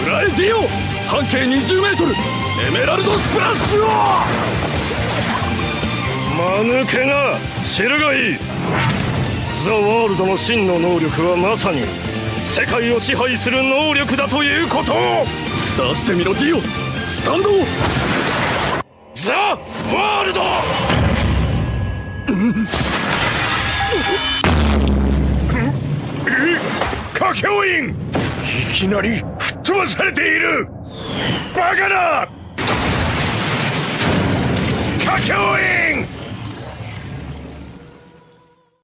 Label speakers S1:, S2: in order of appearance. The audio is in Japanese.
S1: 食らえディオ半径 20m エメラルドスプラッシュを!
S2: 間抜けな知るがいい。ザ・ワールドの真の能力はまさに世界を支配する能力だということを!
S1: 出してみろディオスタンド
S2: ザ・ワールド!カケオインいきなり吹っ飛ばされている。バカだカケオイン